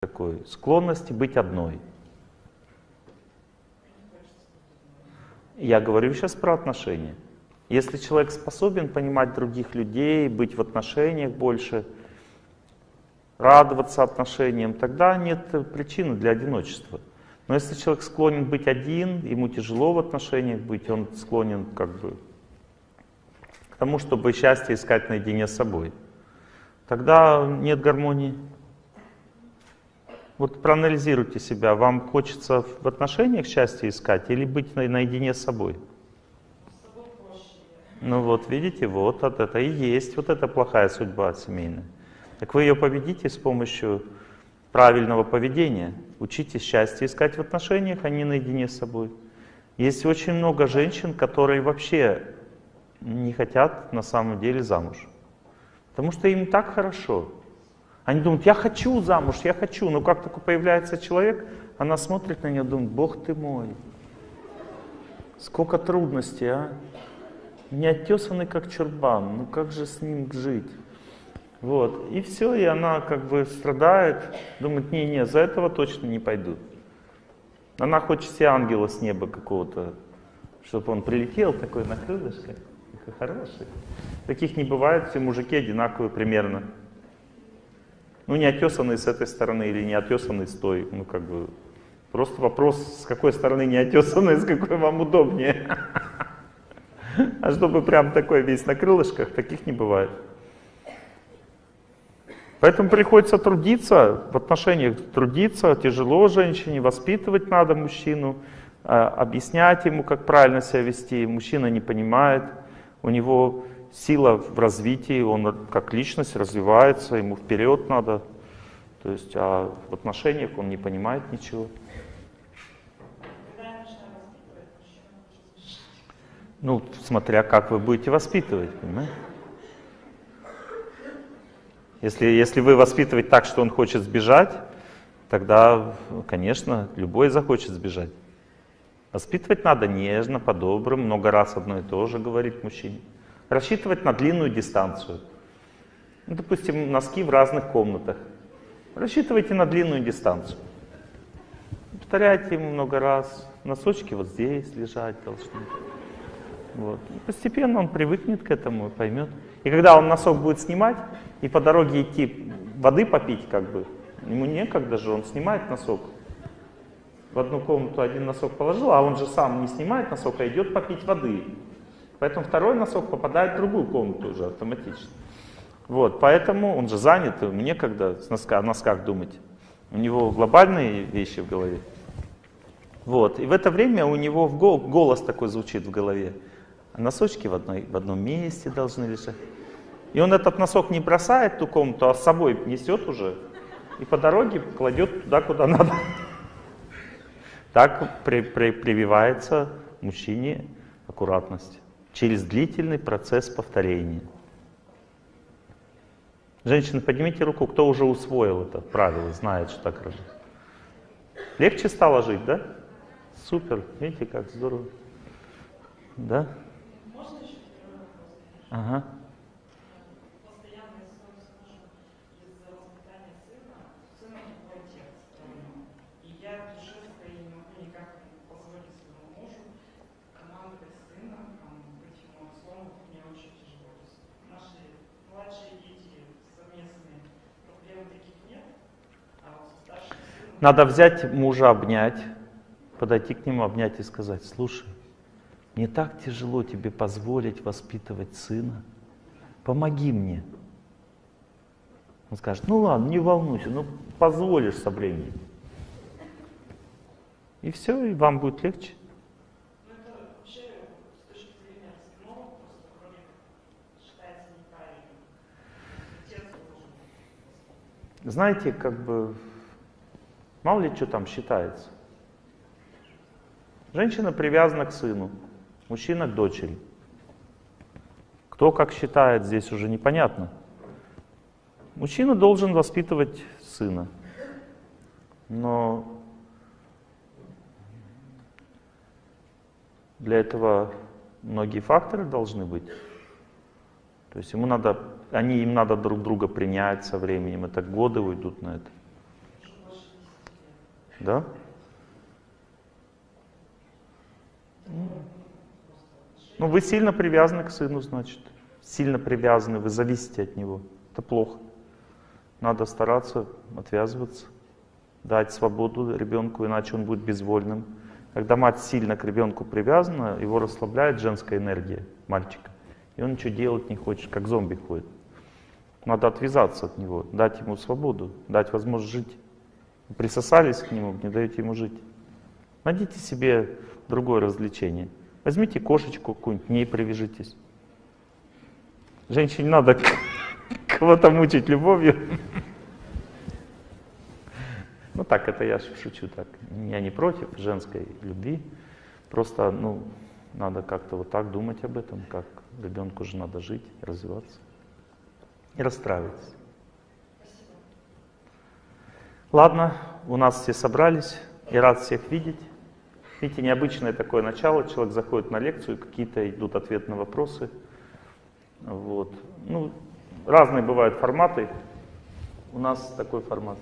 такой склонности быть одной. Я говорю сейчас про отношения. Если человек способен понимать других людей, быть в отношениях больше, радоваться отношениям, тогда нет причины для одиночества. Но если человек склонен быть один, ему тяжело в отношениях быть, он склонен как бы к тому, чтобы счастье искать наедине с собой, тогда нет гармонии. Вот проанализируйте себя, вам хочется в отношениях счастье искать или быть наедине с собой? Ну вот, видите, вот это и есть вот эта плохая судьба семейная. Так вы ее победите с помощью правильного поведения. Учитесь счастье искать в отношениях, а не наедине с собой. Есть очень много женщин, которые вообще не хотят на самом деле замуж. Потому что им так хорошо. Они думают, я хочу замуж, я хочу. Но как только появляется человек, она смотрит на нее думает, Бог ты мой. Сколько трудностей, а? Не оттесанный как чурбан, ну как же с ним жить? Вот. И все, и она как бы страдает, думает, не-не, за этого точно не пойду. Она хочет себе ангела с неба какого-то, чтобы он прилетел такой на крылышках, такой хороший. Таких не бывает, все мужики одинаковые примерно. Ну, не отесанный с этой стороны или не отесанный с той. Ну, как бы, просто вопрос, с какой стороны не отесанный, с какой вам удобнее. А чтобы прям такой весь на крылышках, таких не бывает. Поэтому приходится трудиться, в отношениях трудиться, тяжело женщине, воспитывать надо мужчину, а, объяснять ему, как правильно себя вести. Мужчина не понимает, у него сила в развитии, он как личность развивается, ему вперед надо. То есть, а в отношениях он не понимает ничего. Ну, смотря как вы будете воспитывать, понимаете? Если, если вы воспитывать так, что он хочет сбежать, тогда, конечно, любой захочет сбежать. Воспитывать надо нежно, по-доброму, много раз одно и то же говорить мужчине. Рассчитывать на длинную дистанцию. Ну, допустим, носки в разных комнатах. Рассчитывайте на длинную дистанцию. Повторяйте много раз. Носочки вот здесь лежать должны. Вот. Постепенно он привыкнет к этому и поймет. И когда он носок будет снимать, и по дороге идти воды попить, как бы, ему некогда же, он снимает носок. В одну комнату один носок положил, а он же сам не снимает носок, а идет попить воды. Поэтому второй носок попадает в другую комнату уже автоматически. Вот, поэтому он же занят, ему некогда с носка, о носках думать. У него глобальные вещи в голове. Вот, и в это время у него голос такой звучит в голове. Носочки в, одной, в одном месте должны лежать. И он этот носок не бросает в ту комнату, а с собой несет уже. И по дороге кладет туда, куда надо. Так при, при, прививается мужчине аккуратность через длительный процесс повторения. Женщины, поднимите руку, кто уже усвоил это правило, знает, что так работает. Легче стало жить, да? Супер, видите, как здорово. Да? Ага. Надо взять мужа, обнять, подойти к нему, обнять и сказать, слушай, мне так тяжело тебе позволить воспитывать сына, помоги мне. Он скажет, ну ладно, не волнуйся, ну позволишь со временем. И все, и вам будет легче. Знаете, как бы Мало ли что там считается. Женщина привязана к сыну, мужчина к дочери. Кто как считает, здесь уже непонятно. Мужчина должен воспитывать сына. Но для этого многие факторы должны быть. То есть ему надо, они, им надо друг друга принять со временем, это годы уйдут на это. Да? Ну, вы сильно привязаны к сыну, значит. Сильно привязаны, вы зависите от него. Это плохо. Надо стараться отвязываться, дать свободу ребенку, иначе он будет безвольным. Когда мать сильно к ребенку привязана, его расслабляет женская энергия мальчика. И он ничего делать не хочет, как зомби ходит. Надо отвязаться от него, дать ему свободу, дать возможность жить. Присосались к нему, не даете ему жить. Найдите себе другое развлечение. Возьмите кошечку какую-нибудь, к ней привяжитесь. Женщине надо кого-то мучить любовью. Ну так, это я шучу так. Я не против женской любви. Просто, ну, надо как-то вот так думать об этом, как ребенку же надо жить, развиваться. И расстраиваться. Ладно, у нас все собрались. Я рад всех видеть. Видите, необычное такое начало. Человек заходит на лекцию, какие-то идут ответы на вопросы. Вот. Ну, разные бывают форматы. У нас такой формат.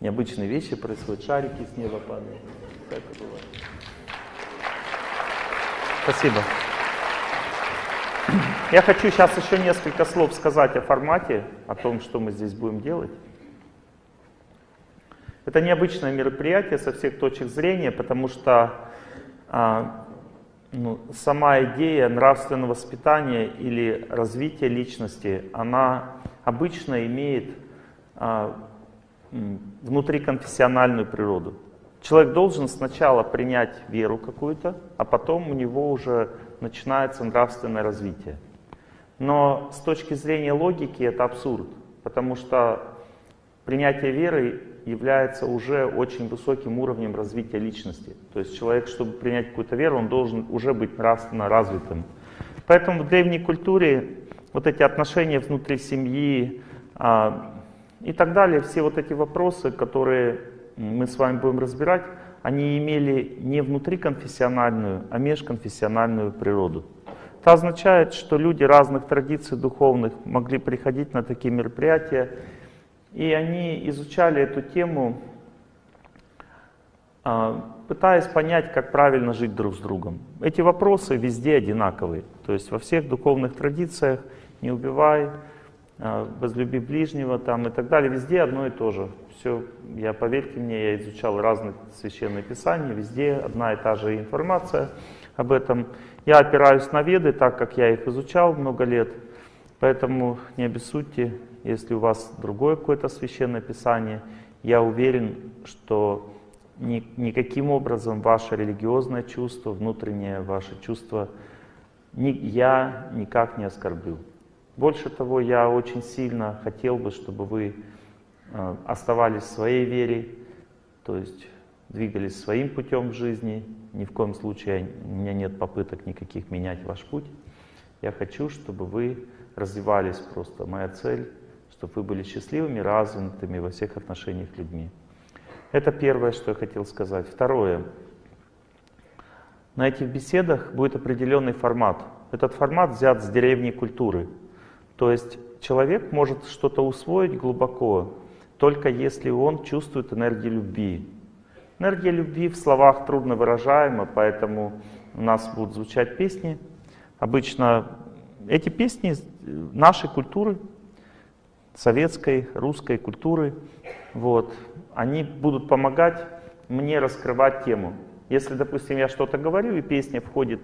Необычные вещи происходят, шарики с неба падают. Это бывает. Спасибо. Я хочу сейчас еще несколько слов сказать о формате, о том, что мы здесь будем делать. Это необычное мероприятие со всех точек зрения, потому что а, ну, сама идея нравственного воспитания или развития личности, она обычно имеет а, внутриконфессиональную природу. Человек должен сначала принять веру какую-то, а потом у него уже начинается нравственное развитие. Но с точки зрения логики это абсурд, потому что принятие веры является уже очень высоким уровнем развития личности. То есть человек, чтобы принять какую-то веру, он должен уже быть нравственно развитым. Поэтому в древней культуре вот эти отношения внутри семьи а, и так далее, все вот эти вопросы, которые мы с вами будем разбирать, они имели не внутриконфессиональную, а межконфессиональную природу. Это означает, что люди разных традиций духовных могли приходить на такие мероприятия и они изучали эту тему, а, пытаясь понять, как правильно жить друг с другом. Эти вопросы везде одинаковые. То есть во всех духовных традициях «не убивай», а, «возлюби ближнего» там, и так далее, везде одно и то же. Все, я, поверьте мне, я изучал разные священные писания, везде одна и та же информация об этом. Я опираюсь на веды, так как я их изучал много лет, поэтому не обессудьте, если у вас другое какое-то священное писание, я уверен, что ни, никаким образом ваше религиозное чувство, внутреннее ваше чувство, ни, я никак не оскорблю. Больше того, я очень сильно хотел бы, чтобы вы э, оставались в своей вере, то есть двигались своим путем в жизни. Ни в коем случае у меня нет попыток никаких менять ваш путь. Я хочу, чтобы вы развивались просто. Моя цель чтобы вы были счастливыми, развитыми во всех отношениях людьми. Это первое, что я хотел сказать. Второе. На этих беседах будет определенный формат. Этот формат взят с деревни культуры. То есть человек может что-то усвоить глубоко, только если он чувствует энергию любви. Энергия любви в словах трудно выражаема, поэтому у нас будут звучать песни. Обычно эти песни нашей культуры, советской, русской культуры. Вот. Они будут помогать мне раскрывать тему. Если, допустим, я что-то говорю, и песня входит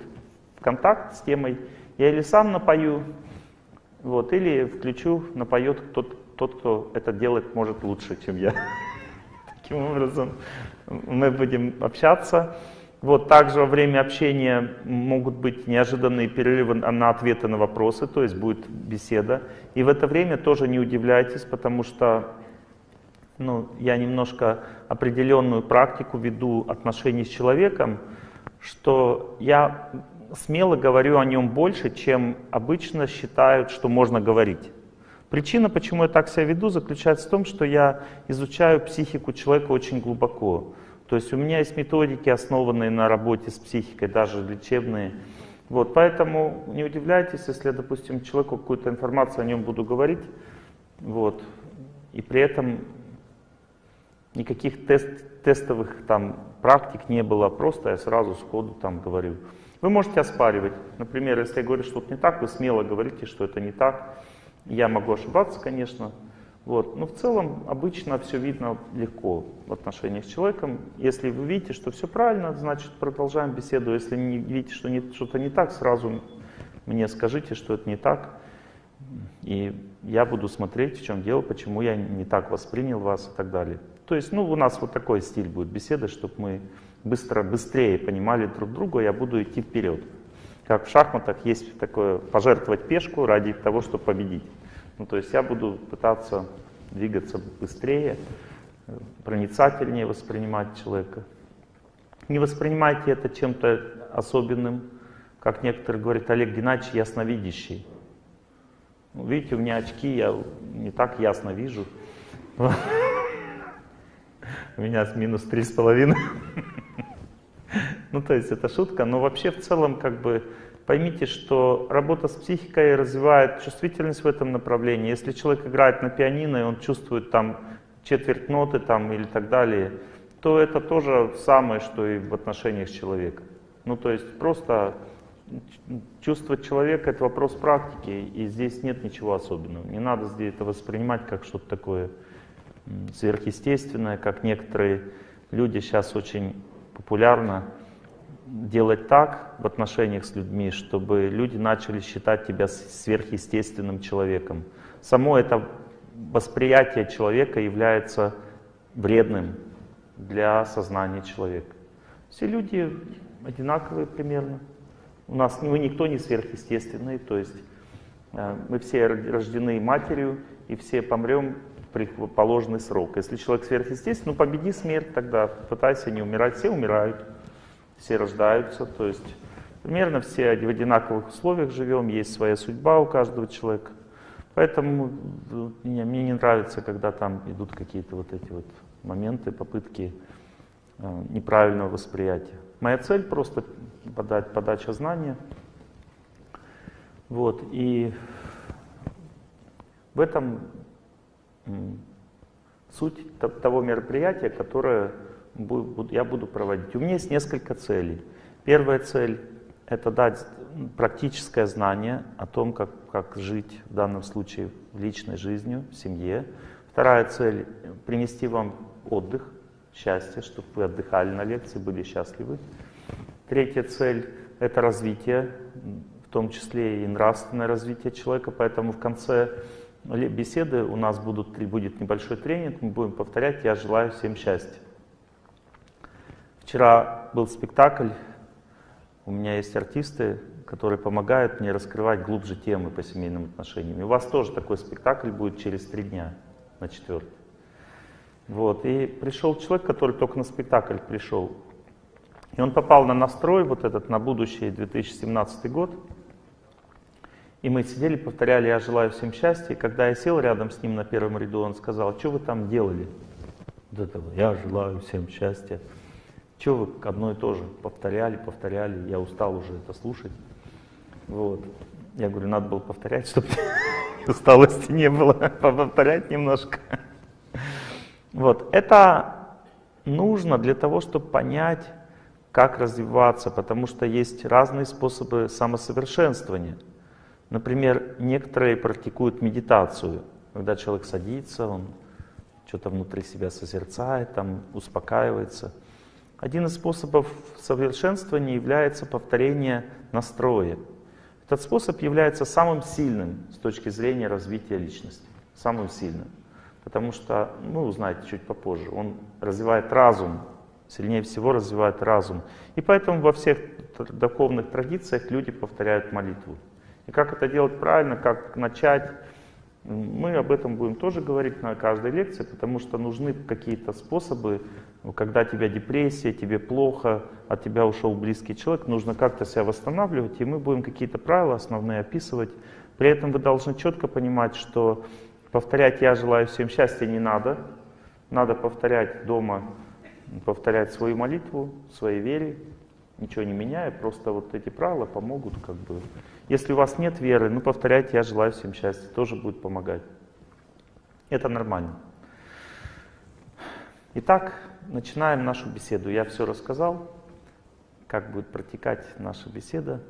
в контакт с темой, я или сам напою, вот, или включу, напоет тот, тот, кто это делает, может лучше, чем я. Таким образом, мы будем общаться. Вот также во время общения могут быть неожиданные перерывы на ответы на вопросы, то есть будет беседа. И в это время тоже не удивляйтесь, потому что ну, я немножко определенную практику веду отношений с человеком, что я смело говорю о нем больше, чем обычно считают, что можно говорить. Причина, почему я так себя веду, заключается в том, что я изучаю психику человека очень глубоко. То есть у меня есть методики, основанные на работе с психикой, даже лечебные. Вот, поэтому не удивляйтесь, если, допустим, человеку какую-то информацию о нем буду говорить, Вот. И при этом никаких тест, тестовых там практик не было, просто я сразу сходу там говорю. Вы можете оспаривать. Например, если я говорю, что это не так, вы смело говорите, что это не так. Я могу ошибаться, конечно. Вот. Но в целом обычно все видно легко в отношениях с человеком. Если вы видите, что все правильно, значит продолжаем беседу. Если не видите, что что-то не так, сразу мне скажите, что это не так. И я буду смотреть, в чем дело, почему я не так воспринял вас и так далее. То есть, ну, у нас вот такой стиль будет беседы, чтобы мы быстро, быстрее понимали друг друга, я буду идти вперед. Как в шахматах есть такое пожертвовать пешку ради того, чтобы победить. Ну, то есть я буду пытаться двигаться быстрее, проницательнее воспринимать человека. Не воспринимайте это чем-то особенным, как некоторые говорят, Олег Геннадьевич ясновидящий. Ну, видите, у меня очки, я не так ясно вижу. У меня минус три с половиной. Ну, то есть это шутка, но вообще в целом как бы поймите, что работа с психикой развивает чувствительность в этом направлении. Если человек играет на пианино, и он чувствует там четверть ноты там или так далее, то это тоже самое, что и в отношениях с человеком. Ну, то есть просто чувствовать человека — это вопрос практики, и здесь нет ничего особенного. Не надо здесь это воспринимать как что-то такое сверхъестественное, как некоторые люди сейчас очень популярно делать так в отношениях с людьми, чтобы люди начали считать тебя сверхъестественным человеком. Само это восприятие человека является вредным для сознания человека. Все люди одинаковые примерно. У нас мы никто не сверхъестественный, то есть э, мы все рождены матерью, и все помрем при положенный срок. Если человек сверхъестественный, ну победи смерть тогда, пытайся не умирать. Все умирают, все рождаются, то есть примерно все в одинаковых условиях живем, есть своя судьба у каждого человека. Поэтому мне, мне не нравится, когда там идут какие-то вот эти вот моменты, попытки э, неправильного восприятия. Моя цель просто подать, подача знания. Вот, и в этом суть того мероприятия, которое я буду проводить. У меня есть несколько целей. Первая цель — это дать практическое знание о том, как, как жить в данном случае личной жизнью, в семье. Вторая цель — принести вам отдых, счастье, чтобы вы отдыхали на лекции, были счастливы. Третья цель — это развитие, в том числе и нравственное развитие человека, поэтому в конце беседы у нас будут, будет небольшой тренинг, мы будем повторять «Я желаю всем счастья». Вчера был спектакль, у меня есть артисты, которые помогают мне раскрывать глубже темы по семейным отношениям. И у вас тоже такой спектакль будет через три дня, на четвертый. Вот. И пришел человек, который только на спектакль пришел. И он попал на настрой вот этот на будущий 2017 год. И мы сидели, повторяли «Я желаю всем счастья». И когда я сел рядом с ним на первом ряду, он сказал, «Что вы там делали?» Вот это «Я желаю всем счастья». Что вы одно и то же повторяли, повторяли, я устал уже это слушать. Вот. Я говорю, надо было повторять, чтобы усталости не было, повторять немножко. Вот. Это нужно для того, чтобы понять, как развиваться, потому что есть разные способы самосовершенствования. Например, некоторые практикуют медитацию, когда человек садится, он что-то внутри себя созерцает, там успокаивается. Один из способов совершенствования является повторение настроя. Этот способ является самым сильным с точки зрения развития личности, самым сильным. Потому что, ну, узнаете чуть попозже, он развивает разум, сильнее всего развивает разум. И поэтому во всех духовных традициях люди повторяют молитву. И как это делать правильно, как начать, мы об этом будем тоже говорить на каждой лекции, потому что нужны какие-то способы, когда тебя депрессия, тебе плохо, от тебя ушел близкий человек, нужно как-то себя восстанавливать, и мы будем какие-то правила основные описывать. При этом вы должны четко понимать, что повторять «я желаю всем счастья» не надо, надо повторять дома, повторять свою молитву, своей вере, ничего не меняя, просто вот эти правила помогут как бы. Если у вас нет веры, ну повторяйте «я желаю всем счастья», тоже будет помогать. Это нормально. Итак, начинаем нашу беседу. Я все рассказал, как будет протекать наша беседа,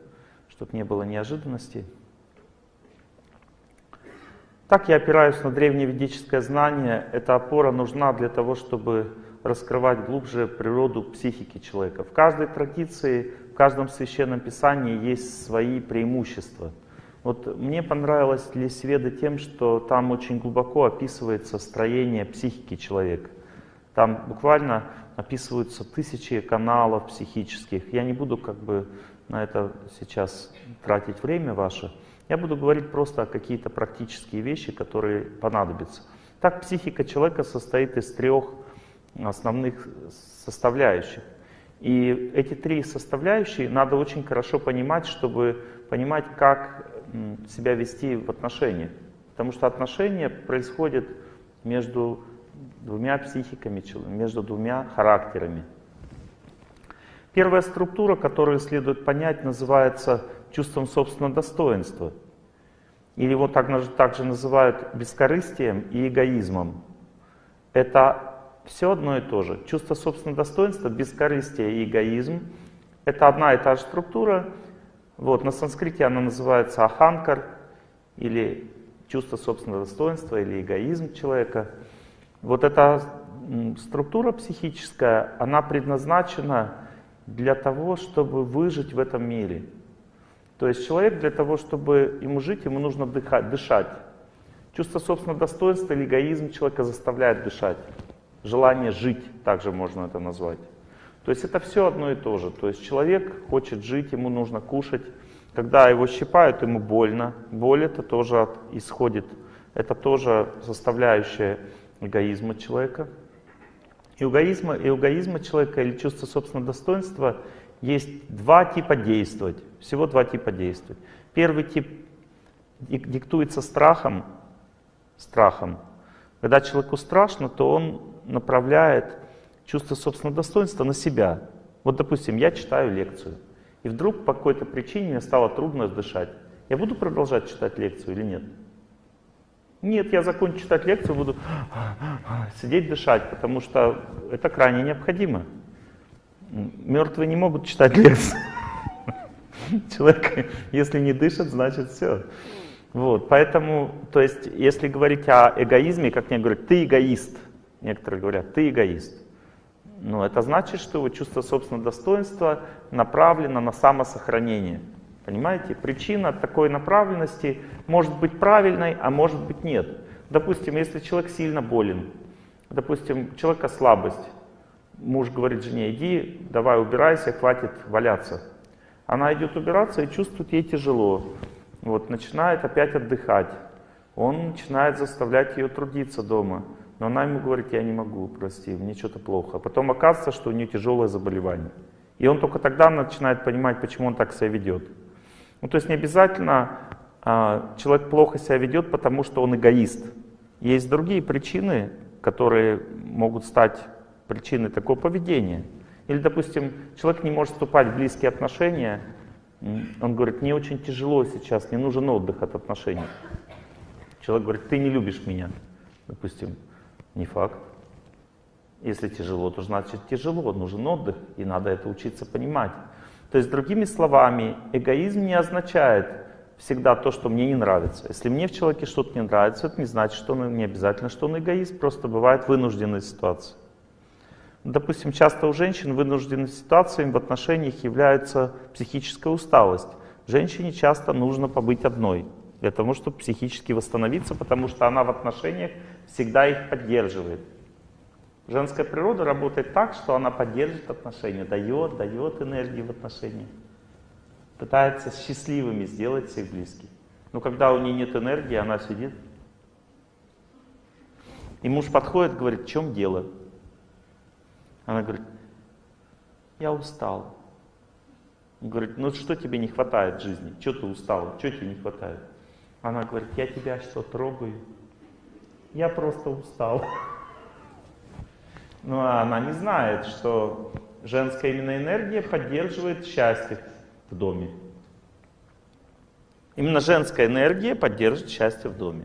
чтобы не было неожиданностей. Так я опираюсь на древневедическое знание. Эта опора нужна для того, чтобы раскрывать глубже природу психики человека. В каждой традиции, в каждом священном писании есть свои преимущества. Вот мне понравилось Лесведа тем, что там очень глубоко описывается строение психики человека. Там буквально описываются тысячи каналов психических. Я не буду как бы на это сейчас тратить время ваше. Я буду говорить просто о какие-то практические вещи, которые понадобятся. Так психика человека состоит из трех основных составляющих. И эти три составляющие надо очень хорошо понимать, чтобы понимать, как себя вести в отношениях. Потому что отношения происходят между двумя психиками, между двумя характерами. Первая структура, которую следует понять, называется чувством собственного достоинства. Или его также, называют бескорыстием и эгоизмом. Это все одно и то же. Чувство собственного достоинства, бескорыстие и эгоизм — это одна и та же структура. Вот, на санскрите она называется аханкар, или чувство собственного достоинства, или эгоизм человека. Вот эта структура психическая, она предназначена для того, чтобы выжить в этом мире. То есть человек для того, чтобы ему жить, ему нужно дыхать, дышать. Чувство собственного достоинства или эгоизм человека заставляет дышать желание жить, также можно это назвать. То есть это все одно и то же. То есть человек хочет жить, ему нужно кушать. Когда его щипают, ему больно. Боль это тоже исходит, это тоже составляющая эгоизма человека. И эгоизма, и эгоизма человека или чувство собственного достоинства есть два типа действовать. Всего два типа действовать. Первый тип диктуется страхом, страхом. Когда человеку страшно, то он направляет чувство собственного достоинства на себя. Вот, допустим, я читаю лекцию, и вдруг по какой-то причине мне стало трудно дышать. Я буду продолжать читать лекцию или нет? Нет, я закончу читать лекцию, буду сидеть дышать, потому что это крайне необходимо. Мертвые не могут читать лекцию. Человек, если не дышит, значит все. Вот, поэтому, то есть, если говорить о эгоизме, как мне говорят, ты эгоист, Некоторые говорят, ты эгоист. Но это значит, что его чувство собственного достоинства направлено на самосохранение. Понимаете? Причина такой направленности может быть правильной, а может быть нет. Допустим, если человек сильно болен, допустим, у человека слабость, муж говорит жене, иди, давай убирайся, хватит валяться. Она идет убираться и чувствует ей тяжело. Вот, начинает опять отдыхать. Он начинает заставлять ее трудиться дома. Но она ему говорит, я не могу, прости, мне что-то плохо. Потом оказывается, что у нее тяжелое заболевание. И он только тогда начинает понимать, почему он так себя ведет. Ну, то есть не обязательно а, человек плохо себя ведет, потому что он эгоист. Есть другие причины, которые могут стать причиной такого поведения. Или, допустим, человек не может вступать в близкие отношения, он говорит, мне очень тяжело сейчас, мне нужен отдых от отношений. Человек говорит, ты не любишь меня, допустим. Не факт. Если тяжело, то значит тяжело, нужен отдых, и надо это учиться понимать. То есть, другими словами, эгоизм не означает всегда то, что мне не нравится. Если мне в человеке что-то не нравится, это не значит, что он не обязательно, что он эгоист, просто бывает вынужденная ситуация. Допустим, часто у женщин вынужденной ситуацией в отношениях является психическая усталость. Женщине часто нужно побыть одной для того, чтобы психически восстановиться, потому что она в отношениях всегда их поддерживает. Женская природа работает так, что она поддерживает отношения, дает, дает энергию в отношениях. Пытается счастливыми сделать всех близких. Но когда у нее нет энергии, она сидит. И муж подходит, говорит, в чем дело? Она говорит, я устал. Он говорит, ну что тебе не хватает в жизни? Что ты устал? Что тебе не хватает? Она говорит, я тебя что, трогаю? Я просто устал. Но она не знает, что женская именно энергия поддерживает счастье в доме. Именно женская энергия поддерживает счастье в доме.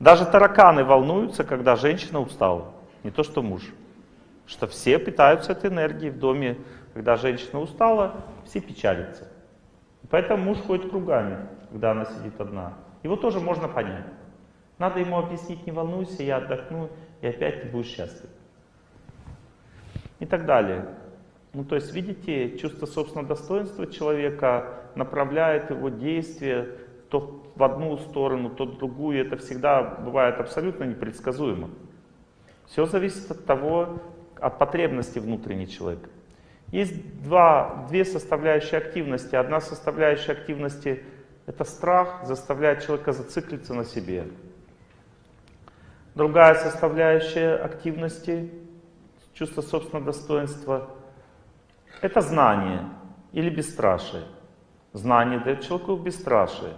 Даже тараканы волнуются, когда женщина устала, не то что муж. Что все питаются этой энергией в доме. Когда женщина устала, все печалятся. Поэтому муж ходит кругами, когда она сидит одна. Его тоже можно понять. Надо ему объяснить, не волнуйся, я отдохну, и опять ты будешь счастлив. И так далее. Ну, то есть, видите, чувство собственного достоинства человека направляет его действия то в одну сторону, то в другую. Это всегда бывает абсолютно непредсказуемо. Все зависит от того, от потребности внутренней человека. Есть два, две составляющие активности. Одна составляющая активности — это страх, заставляет человека зациклиться на себе. Другая составляющая активности, чувство собственного достоинства — это знание или бесстрашие. Знание дает человеку бесстрашие.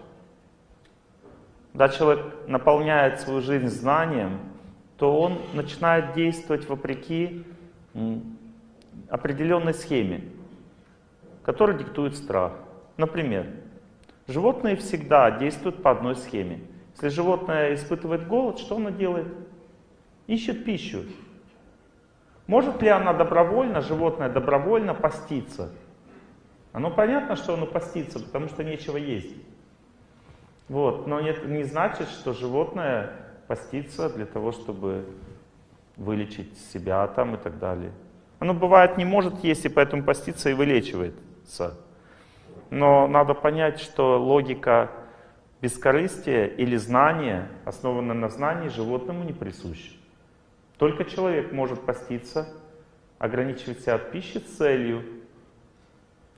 Когда человек наполняет свою жизнь знанием, то он начинает действовать вопреки определенной схеме, которая диктует страх. Например, животные всегда действуют по одной схеме. Если животное испытывает голод, что оно делает? Ищет пищу. Может ли она добровольно, животное добровольно поститься? Оно понятно, что оно постится, потому что нечего есть. Вот. Но это не значит, что животное постится для того, чтобы вылечить себя там и так далее. Оно бывает не может есть и поэтому постится и вылечивается. Но надо понять, что логика бескорыстия или знания, основанная на знании, животному не присуща. Только человек может поститься, ограничивать себя от пищи с целью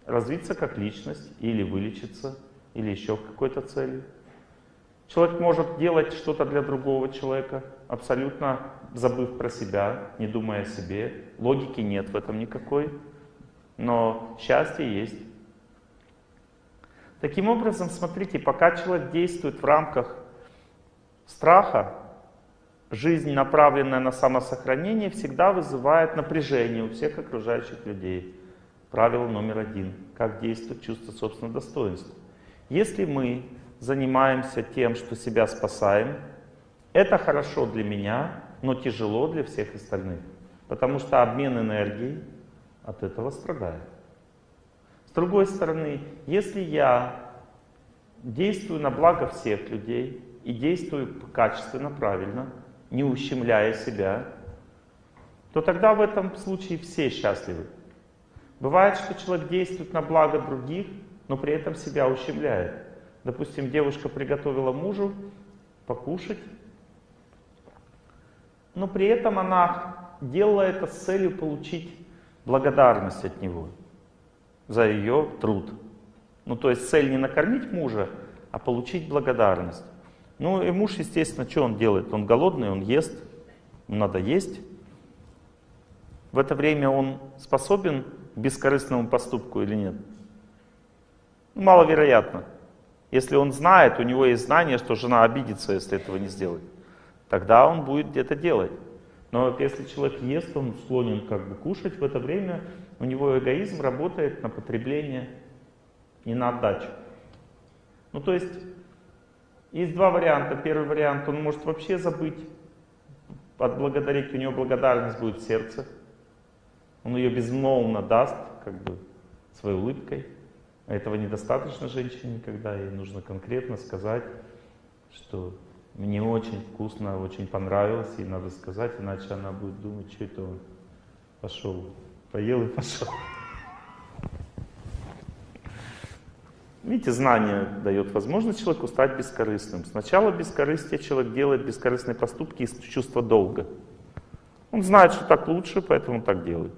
развиться как личность или вылечиться, или еще какой-то целью. Человек может делать что-то для другого человека, абсолютно забыв про себя, не думая о себе. Логики нет в этом никакой, но счастье есть. Таким образом, смотрите, пока человек действует в рамках страха, жизнь, направленная на самосохранение, всегда вызывает напряжение у всех окружающих людей. Правило номер один. Как действует чувство собственного достоинства. Если мы занимаемся тем, что себя спасаем, это хорошо для меня, но тяжело для всех остальных. Потому что обмен энергией от этого страдает. С другой стороны, если я действую на благо всех людей и действую качественно, правильно, не ущемляя себя, то тогда в этом случае все счастливы. Бывает, что человек действует на благо других, но при этом себя ущемляет. Допустим, девушка приготовила мужу покушать, но при этом она делала это с целью получить благодарность от него за ее труд. Ну, то есть цель не накормить мужа, а получить благодарность. Ну, и муж, естественно, что он делает? Он голодный, он ест, надо есть. В это время он способен к бескорыстному поступку или нет? Ну, маловероятно. Если он знает, у него есть знание, что жена обидится, если этого не сделает тогда он будет где-то делать. Но вот если человек ест, он склонен как бы кушать, в это время у него эгоизм работает на потребление и на отдачу. Ну то есть есть два варианта. Первый вариант, он может вообще забыть, отблагодарить, у него благодарность будет в сердце. Он ее безмолвно даст, как бы, своей улыбкой. А этого недостаточно женщине, когда ей нужно конкретно сказать, что мне очень вкусно, очень понравилось, и надо сказать, иначе она будет думать, что это он пошел, поел и пошел. Видите, знание дает возможность человеку стать бескорыстным. Сначала бескорыстие человек делает бескорыстные поступки из чувства долга. Он знает, что так лучше, поэтому так делает.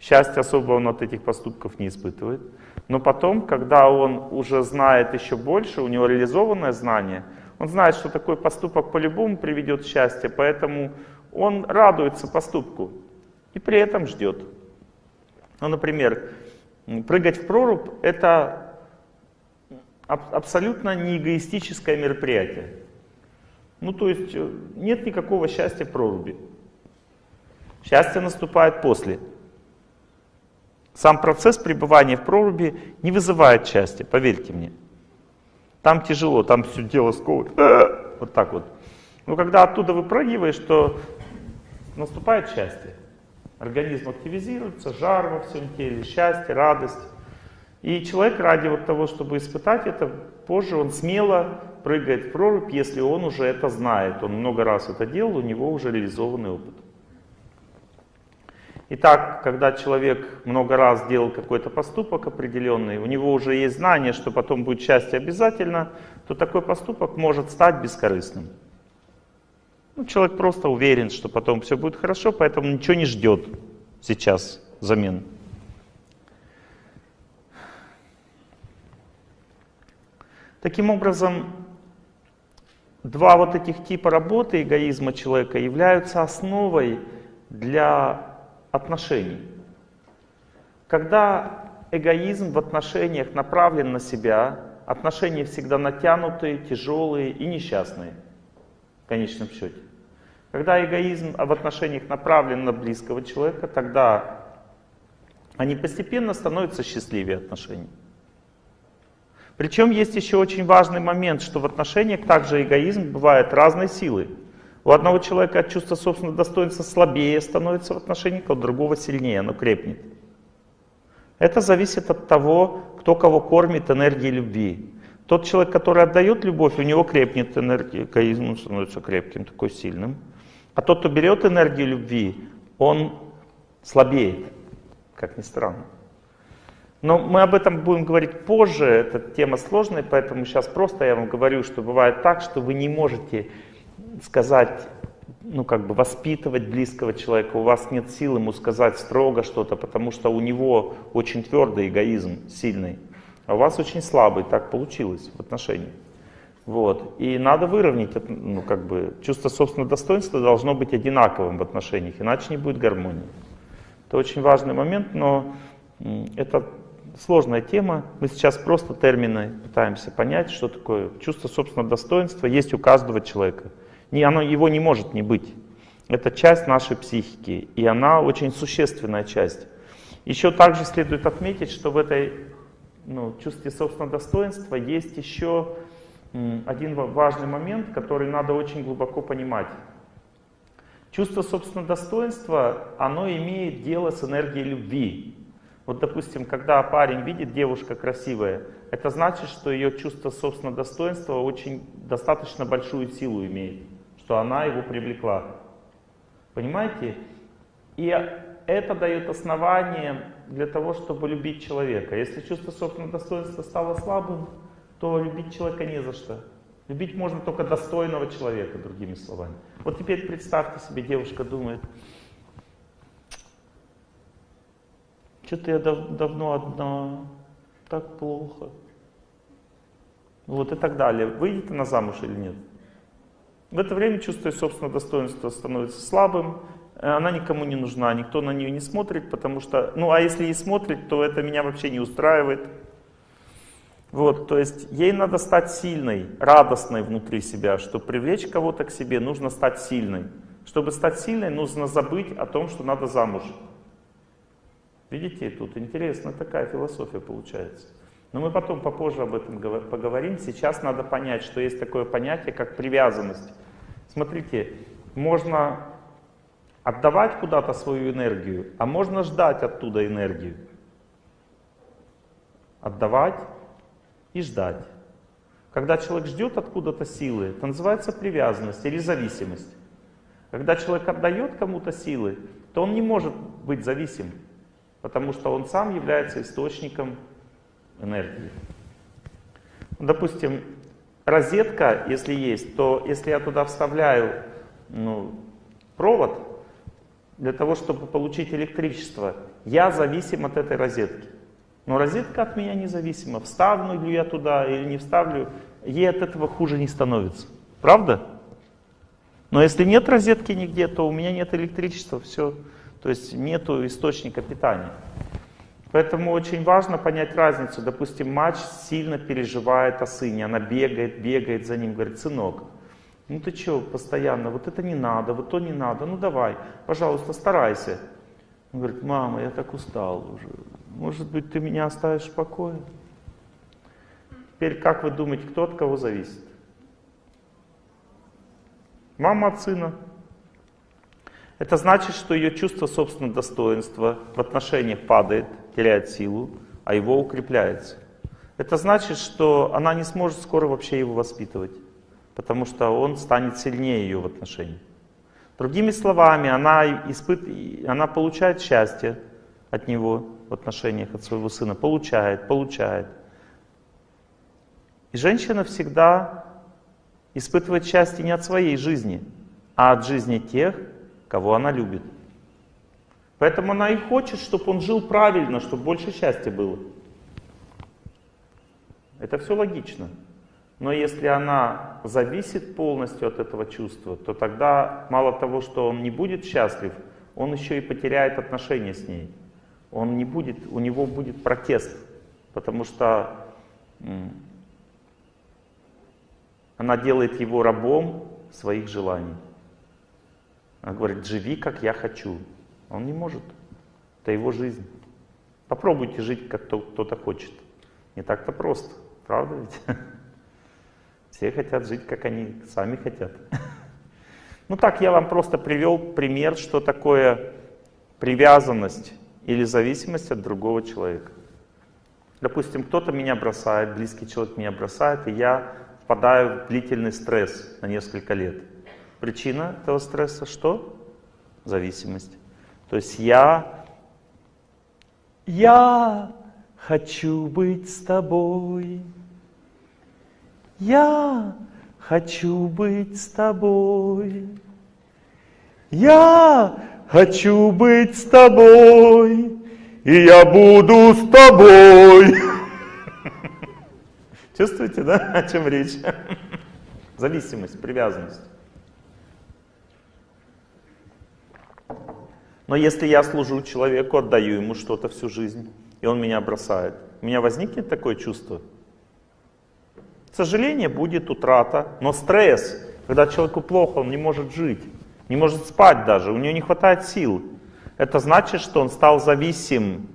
Счастья особо он от этих поступков не испытывает. Но потом, когда он уже знает еще больше, у него реализованное знание – он знает, что такой поступок по-любому приведет к счастью, поэтому он радуется поступку и при этом ждет. Ну, например, прыгать в прорубь — это абсолютно не эгоистическое мероприятие. Ну, то есть э, нет никакого счастья в проруби. Счастье наступает после. Сам процесс пребывания в проруби не вызывает счастья, поверьте мне. Там тяжело, там все дело сковывает. Вот так вот. Но когда оттуда выпрыгиваешь, то наступает счастье. Организм активизируется, жар во всем теле, счастье, радость. И человек ради вот того, чтобы испытать это, позже он смело прыгает в прорубь, если он уже это знает. Он много раз это делал, у него уже реализованный опыт. Итак, когда человек много раз делал какой-то поступок определенный, у него уже есть знание, что потом будет счастье обязательно, то такой поступок может стать бескорыстным. Ну, человек просто уверен, что потом все будет хорошо, поэтому ничего не ждет сейчас взамен. Таким образом, два вот этих типа работы эгоизма человека являются основой для отношений. Когда эгоизм в отношениях направлен на себя, отношения всегда натянутые, тяжелые и несчастные в конечном счете. Когда эгоизм в отношениях направлен на близкого человека, тогда они постепенно становятся счастливее отношений. Причем есть еще очень важный момент, что в отношениях также эгоизм бывает разной силы. У одного человека чувство собственного достоинства слабее становится в отношениях, а у другого сильнее, оно крепнет. Это зависит от того, кто кого кормит энергией любви. Тот человек, который отдает любовь, у него крепнет энергия, эгоизм становится крепким, такой сильным. А тот, кто берет энергию любви, он слабеет, как ни странно. Но мы об этом будем говорить позже, эта тема сложная, поэтому сейчас просто я вам говорю, что бывает так, что вы не можете сказать, ну как бы воспитывать близкого человека, у вас нет сил ему сказать строго что-то, потому что у него очень твердый эгоизм, сильный, а у вас очень слабый, так получилось в отношениях. Вот. И надо выровнять, ну, как бы, чувство собственного достоинства должно быть одинаковым в отношениях, иначе не будет гармонии. Это очень важный момент, но это сложная тема. Мы сейчас просто термины пытаемся понять, что такое чувство собственного достоинства есть у каждого человека. Не, оно, его не может не быть. Это часть нашей психики, и она очень существенная часть. Еще также следует отметить, что в этой ну, чувстве собственного достоинства есть еще один важный момент, который надо очень глубоко понимать. Чувство собственного достоинства, оно имеет дело с энергией любви. Вот, допустим, когда парень видит девушка красивая, это значит, что ее чувство собственного достоинства очень достаточно большую силу имеет, что она его привлекла. Понимаете? И это дает основание для того, чтобы любить человека. Если чувство собственного достоинства стало слабым, то любить человека не за что. Любить можно только достойного человека, другими словами. Вот теперь представьте себе, девушка думает, что-то я дав давно одна, так плохо. Вот и так далее. Выйдет она замуж или нет? В это время чувство собственного достоинства становится слабым, она никому не нужна, никто на нее не смотрит, потому что, ну а если и смотрит, то это меня вообще не устраивает. Вот, то есть ей надо стать сильной, радостной внутри себя. Чтобы привлечь кого-то к себе, нужно стать сильной. Чтобы стать сильной, нужно забыть о том, что надо замуж. Видите, тут интересная такая философия получается. Но мы потом попозже об этом поговорим. Сейчас надо понять, что есть такое понятие, как привязанность. Смотрите, можно отдавать куда-то свою энергию, а можно ждать оттуда энергию. Отдавать и ждать. Когда человек ждет откуда-то силы, это называется привязанность или зависимость. Когда человек отдает кому-то силы, то он не может быть зависим, потому что он сам является источником энергии. Допустим, розетка, если есть, то если я туда вставляю ну, провод, для того, чтобы получить электричество, я зависим от этой розетки. Но розетка от меня независима. Вставлю ли я туда или не вставлю, ей от этого хуже не становится. Правда? Но если нет розетки нигде, то у меня нет электричества, все. То есть нет источника питания. Поэтому очень важно понять разницу. Допустим, мать сильно переживает о сыне, она бегает, бегает за ним, говорит, сынок, ну ты что, постоянно, вот это не надо, вот то не надо, ну давай, пожалуйста, старайся. Он говорит, мама, я так устал уже, может быть, ты меня оставишь в покое? Теперь, как вы думаете, кто от кого зависит? Мама от сына. Это значит, что ее чувство собственного достоинства в отношениях падает, теряет силу, а его укрепляется. Это значит, что она не сможет скоро вообще его воспитывать, потому что он станет сильнее ее в отношениях. Другими словами, она, испыт... она получает счастье от него в отношениях от своего сына, получает, получает. И женщина всегда испытывает счастье не от своей жизни, а от жизни тех, кого она любит. Поэтому она и хочет, чтобы он жил правильно, чтобы больше счастья было. Это все логично. Но если она зависит полностью от этого чувства, то тогда мало того, что он не будет счастлив, он еще и потеряет отношения с ней. Он не будет, у него будет протест, потому что она делает его рабом своих желаний. Она говорит, живи, как я хочу. Он не может. Это его жизнь. Попробуйте жить, как кто-то хочет. Не так-то просто. Правда ведь? Все хотят жить, как они сами хотят. Ну так, я вам просто привел пример, что такое привязанность или зависимость от другого человека. Допустим, кто-то меня бросает, близкий человек меня бросает, и я впадаю в длительный стресс на несколько лет. Причина этого стресса что? Зависимость. То есть я, я хочу быть с тобой. Я хочу быть с тобой. Я хочу быть с тобой, и я буду с тобой. Чувствуете, да, о чем речь? Зависимость, привязанность. Но если я служу человеку, отдаю ему что-то всю жизнь, и он меня бросает, у меня возникнет такое чувство? Сожаление будет, утрата, но стресс, когда человеку плохо, он не может жить, не может спать даже, у него не хватает сил. Это значит, что он стал зависим.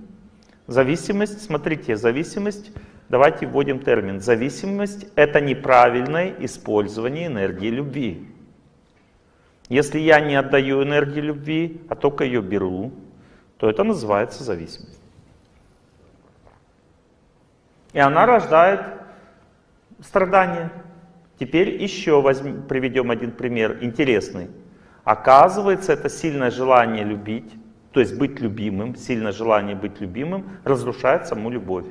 Зависимость, смотрите, зависимость, давайте вводим термин. Зависимость — это неправильное использование энергии любви. Если я не отдаю энергию любви, а только ее беру, то это называется зависимость. И она рождает страдания. Теперь еще возьмем, приведем один пример интересный. Оказывается, это сильное желание любить, то есть быть любимым, сильное желание быть любимым, разрушает саму любовь.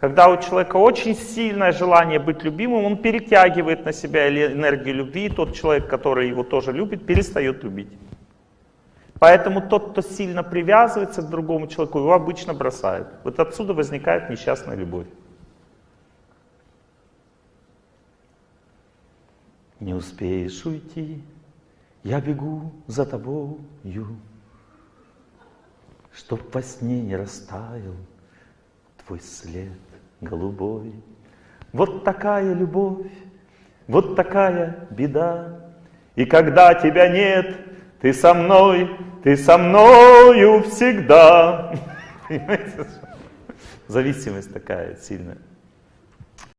Когда у человека очень сильное желание быть любимым, он перетягивает на себя энергию любви, и тот человек, который его тоже любит, перестает любить. Поэтому тот, кто сильно привязывается к другому человеку, его обычно бросает. Вот отсюда возникает несчастная любовь. Не успеешь уйти, я бегу за тобою, Чтоб во сне не растаял твой след голубой. Вот такая любовь, вот такая беда. И когда тебя нет, ты со мной, ты со мною всегда. Зависимость такая сильная.